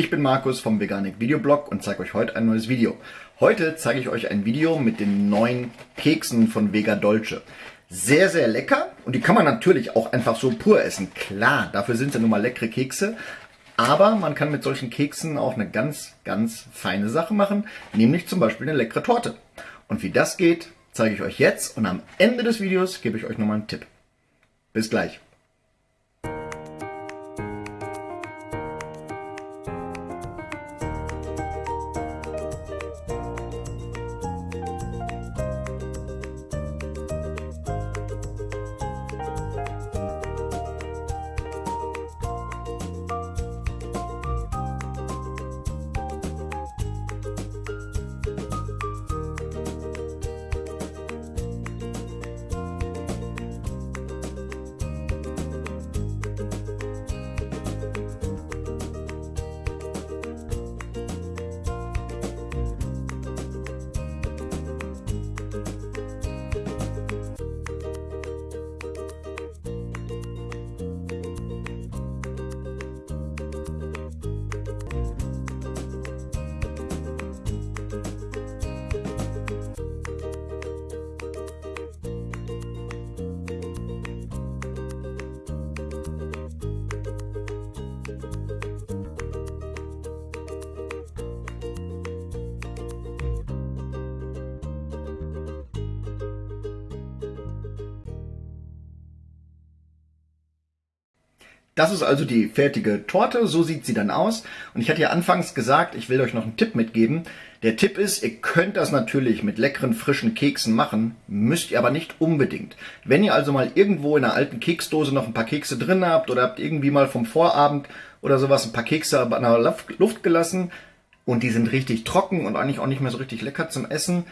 Ich bin Markus vom Veganik Videoblog und zeige euch heute ein neues Video. Heute zeige ich euch ein Video mit den neuen Keksen von Vega Dolce. Sehr, sehr lecker und die kann man natürlich auch einfach so pur essen. Klar, dafür sind sie nun mal leckere Kekse. Aber man kann mit solchen Keksen auch eine ganz, ganz feine Sache machen, nämlich zum Beispiel eine leckere Torte. Und wie das geht, zeige ich euch jetzt und am Ende des Videos gebe ich euch nochmal einen Tipp. Bis gleich. Das ist also die fertige Torte, so sieht sie dann aus. Und ich hatte ja anfangs gesagt, ich will euch noch einen Tipp mitgeben. Der Tipp ist, ihr könnt das natürlich mit leckeren, frischen Keksen machen, müsst ihr aber nicht unbedingt. Wenn ihr also mal irgendwo in einer alten Keksdose noch ein paar Kekse drin habt oder habt irgendwie mal vom Vorabend oder sowas ein paar Kekse an der Luft gelassen und die sind richtig trocken und eigentlich auch nicht mehr so richtig lecker zum Essen,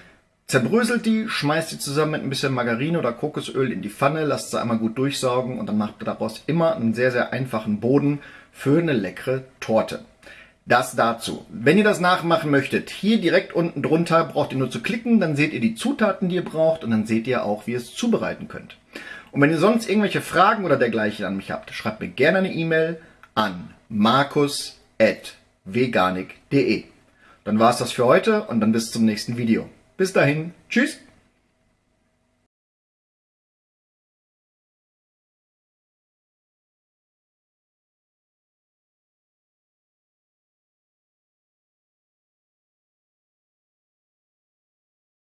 Zerbröselt die, schmeißt die zusammen mit ein bisschen Margarine oder Kokosöl in die Pfanne, lasst sie einmal gut durchsaugen und dann macht ihr daraus immer einen sehr, sehr einfachen Boden für eine leckere Torte. Das dazu. Wenn ihr das nachmachen möchtet, hier direkt unten drunter braucht ihr nur zu klicken, dann seht ihr die Zutaten, die ihr braucht und dann seht ihr auch, wie ihr es zubereiten könnt. Und wenn ihr sonst irgendwelche Fragen oder dergleichen an mich habt, schreibt mir gerne eine E-Mail an markus.veganik.de. Dann war es das für heute und dann bis zum nächsten Video. Bis dahin, tschüss!